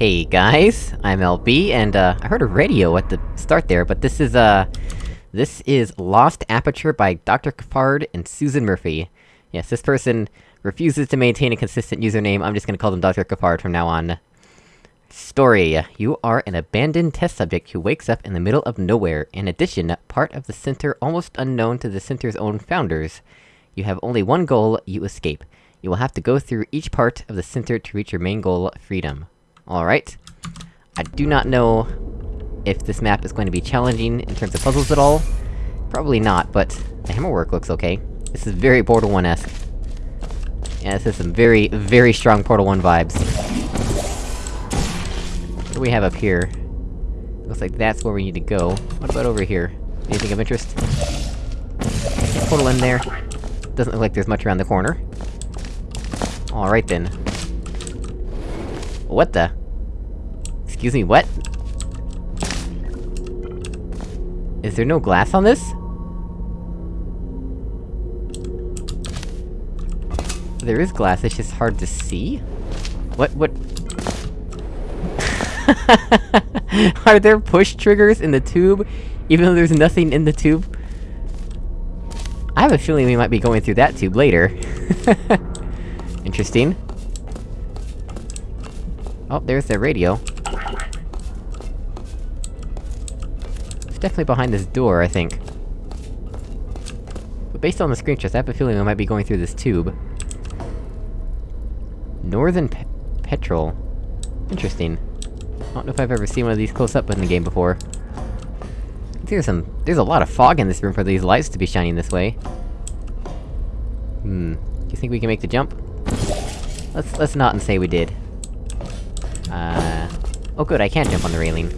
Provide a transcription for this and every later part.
Hey guys, I'm LB, and uh, I heard a radio at the start there, but this is, uh... This is Lost Aperture by Dr. Cafard and Susan Murphy. Yes, this person refuses to maintain a consistent username, I'm just gonna call them Dr. Cafard from now on. Story. You are an abandoned test subject who wakes up in the middle of nowhere, in addition, part of the center almost unknown to the center's own founders. You have only one goal, you escape. You will have to go through each part of the center to reach your main goal, freedom. Alright. I do not know if this map is going to be challenging in terms of puzzles at all. Probably not, but the hammerwork looks okay. This is very Portal 1-esque. Yeah, this is some very, very strong Portal 1 vibes. What do we have up here? Looks like that's where we need to go. What about over here? Anything of interest? Portal in there. Doesn't look like there's much around the corner. Alright then. What the? Excuse me, what? Is there no glass on this? There is glass, it's just hard to see? What- what- Are there push triggers in the tube, even though there's nothing in the tube? I have a feeling we might be going through that tube later. Interesting. Oh, there's the radio. Definitely behind this door, I think. But based on the screenshots, I have a feeling we might be going through this tube. Northern Pe Petrol. Interesting. I don't know if I've ever seen one of these close up in the game before. There's some- there's a lot of fog in this room for these lights to be shining this way. Hmm. Do you think we can make the jump? Let's- let's not and say we did. Uh... Oh good, I can jump on the railing.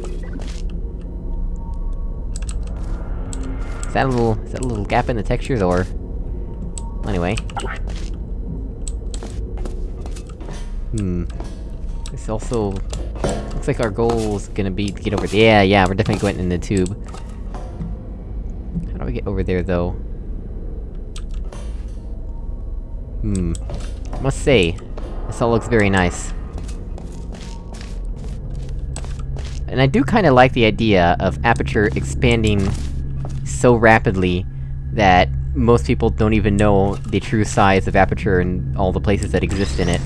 Is that a little- is that a little gap in the textures, or...? Anyway. Hmm. This also... Looks like our goal is gonna be to get over- there. yeah, yeah, we're definitely going in the tube. How do we get over there, though? Hmm. Must say, this all looks very nice. And I do kinda like the idea of Aperture expanding so rapidly that most people don't even know the true size of Aperture and all the places that exist in it.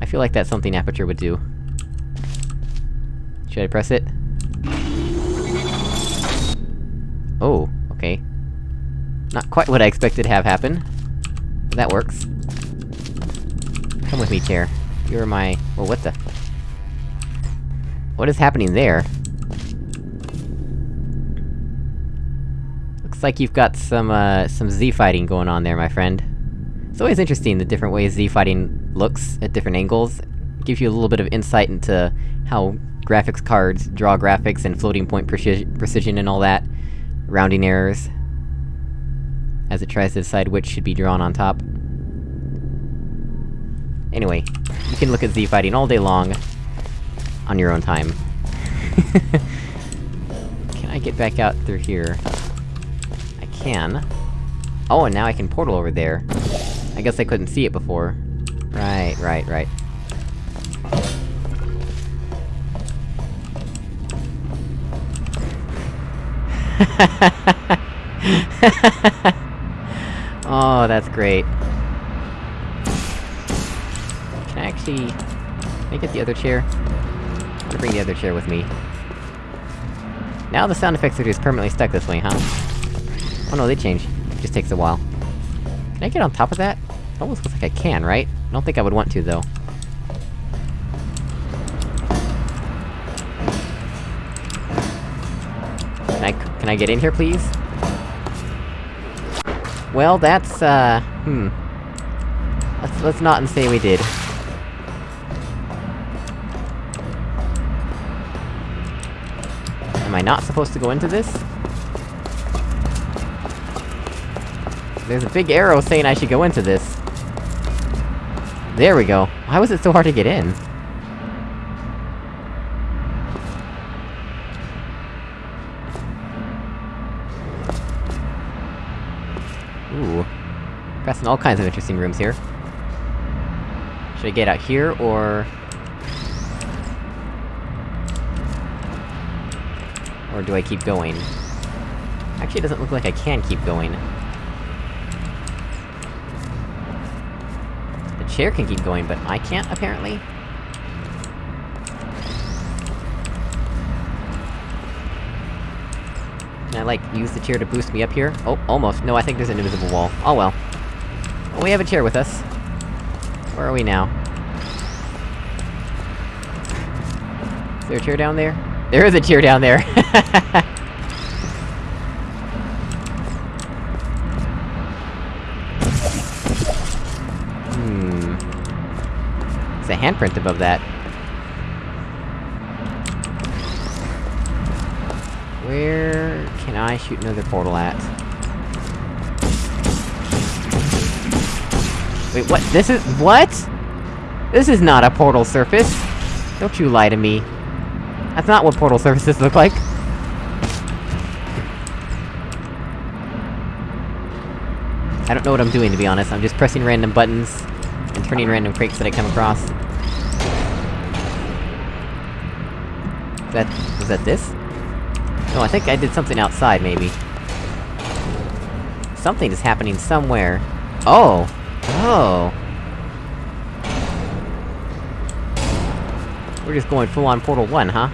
I feel like that's something Aperture would do. Should I press it? Oh, okay. Not quite what I expected to have happen. That works. Come with me, chair. You're my- well, what the- What is happening there? Looks like you've got some, uh, some Z-fighting going on there, my friend. It's always interesting the different ways Z-fighting looks at different angles. Gives you a little bit of insight into how graphics cards draw graphics and floating point preci precision and all that. Rounding errors. As it tries to decide which should be drawn on top. Anyway, you can look at Z-fighting all day long, on your own time. can I get back out through here? Can. Oh, and now I can portal over there. I guess I couldn't see it before. Right, right, right. oh, that's great. Can I actually... Can I get the other chair? I'm gonna bring the other chair with me. Now the sound effects are just permanently stuck this way, huh? Oh no, they change. It just takes a while. Can I get on top of that? It almost looks like I can, right? I don't think I would want to, though. Can I- can I get in here, please? Well, that's, uh... hmm. Let's- let's not and say we did. Am I not supposed to go into this? There's a big arrow saying I should go into this. There we go. Why was it so hard to get in? Ooh. Passing all kinds of interesting rooms here. Should I get out here, or... Or do I keep going? Actually, it doesn't look like I can keep going. Chair can keep going, but I can't, apparently? Can I, like, use the chair to boost me up here? Oh, almost. No, I think there's an invisible wall. Oh well. well we have a chair with us. Where are we now? Is there a chair down there? There is a chair down there! hmm... There's a handprint above that. Where... can I shoot another portal at? Wait, what? This is- what?! This is not a portal surface! Don't you lie to me. That's not what portal surfaces look like! I don't know what I'm doing, to be honest. I'm just pressing random buttons, turning random crates that I come across. Is that- was that this? No, I think I did something outside, maybe. Something is happening somewhere. Oh! Oh! We're just going full-on Portal 1, huh?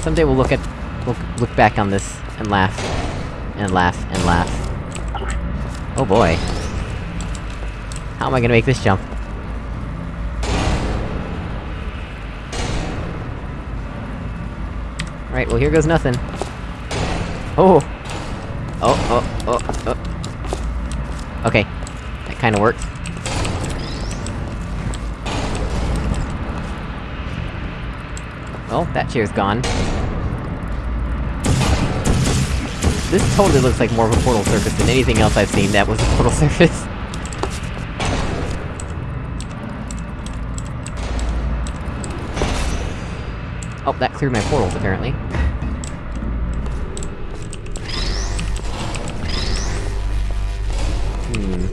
Someday we'll look at... We'll look back on this, and laugh. And laugh, and laugh. Oh boy. How am I gonna make this jump? Alright, well here goes nothing. Oh! Oh, oh, oh, oh. Okay. That kinda worked. Well, that chair's gone. This totally looks like more of a portal surface than anything else I've seen that was a portal surface. Oh, that cleared my portals, apparently. Hmm...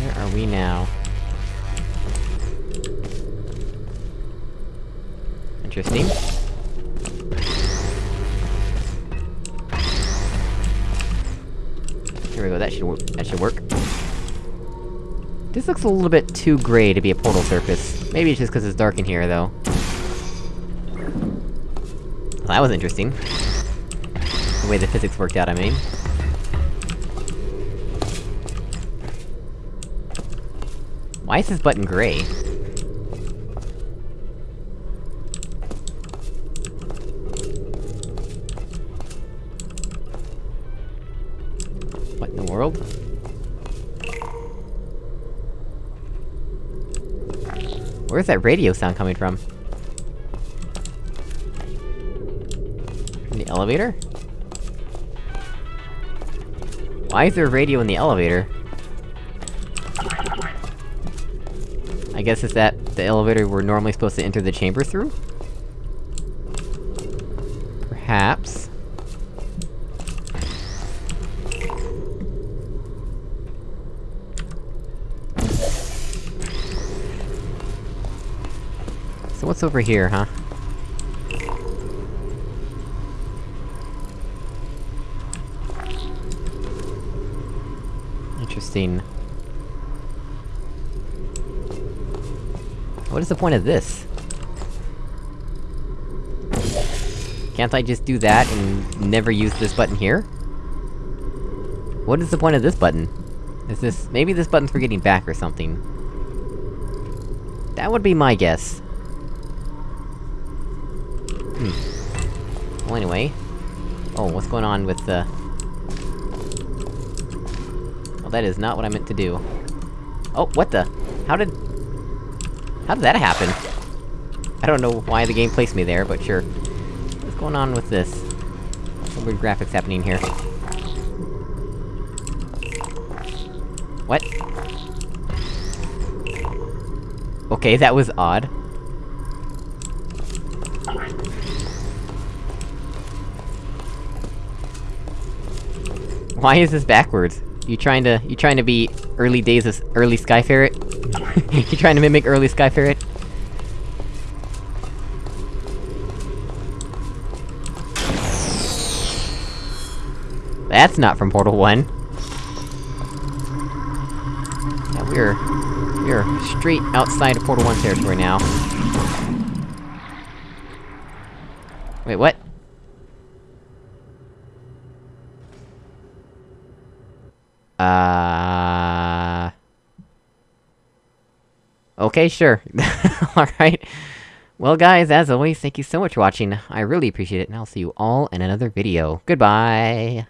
Where are we now? Interesting. Here we go, that should work- that should work. This looks a little bit too gray to be a portal surface. Maybe it's just cause it's dark in here, though. Well, that was interesting. The way the physics worked out, I mean. Why is this button gray? What in the world? Where's that radio sound coming from? Elevator? Why is there a radio in the elevator? I guess it's that the elevator we're normally supposed to enter the chamber through? Perhaps. So what's over here, huh? Interesting. What is the point of this? Can't I just do that and never use this button here? What is the point of this button? Is this- maybe this button's for getting back or something. That would be my guess. Hmm. Well anyway... Oh, what's going on with the... That is not what I meant to do. Oh, what the? How did... How did that happen? I don't know why the game placed me there, but sure. What's going on with this? Some weird graphics happening here. What? Okay, that was odd. Why is this backwards? You trying to- you trying to be early days as early Sky Ferret? you trying to mimic early Sky Ferret? That's not from Portal 1. Yeah, we're... we're straight outside of Portal 1 territory now. Wait, what? Uh... Okay, sure. Alright. Well guys, as always, thank you so much for watching, I really appreciate it, and I'll see you all in another video. Goodbye!